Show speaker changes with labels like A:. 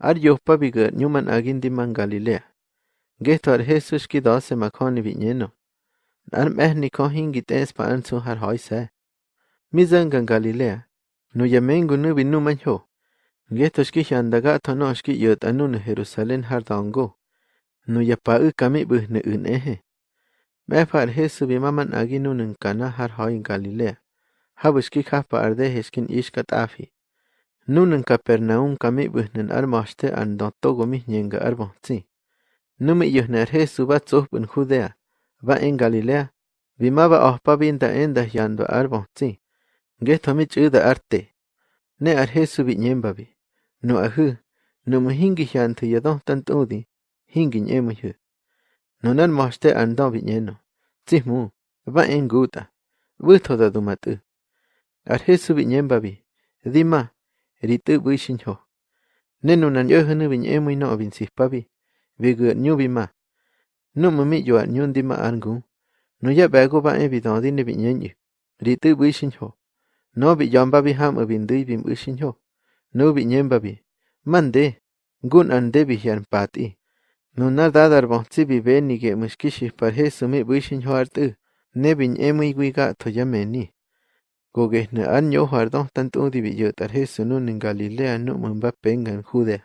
A: ار یوہ پی گت نومن آگن دیمنگ گالی لیا گی تھوڑ ہے سوشکی دس مکھو نبی نو ارم نیو ہن گیتے ہر ہو سی جن گنگ گالی لیا نو یا مین گنو بیو گے تشکی شان دگا اتھنو اسکی یت ان ہیرو سلین ہر دون گو نو یا پام بن میں فار ہے سو بیما من آگینا ہر ہو گا لی ہب اُس کی خا پے ہشکن اش قطاف ہی Nunan Capernaum kami bihnan armoshte an dotogo mihnyenga arbonzi. Numi yuhner Jesu ba tsuhbun Judea, va en Galilea, bimaba ohpa binda enda yando arbonzi. Geto mi chuda arte. Ne ar Jesu binyembabi. No ahu, numu muhingi yantu yadon tantudi, hingi nyemuhu. Nunan moshte an do binyeno. Tsihmu, va en guta. Butoda dumatu. Ar Jesu binyembabi. Dima, ritu buishinho. Nenu nan yo hunu bin emu no bin sihpabi. Bigu nyubi ma. Numu mi yo nyundi ma angu. No ya bago ba e bidon dine bin yenyu. Ritu buishinho. No bi yomba bi ham bin dui bin buishinho. No bi nyemba bi. Mande. Gun ande bi hian pati. No na dadar bonzi bi beni ge mushkishi par hesu mi buishinho artu. Ne bin emu igwiga to yameni. Gogehne an yo hardon tant udi bi yot ar Jesu nun in Galilea nu mun ba pengan Judea.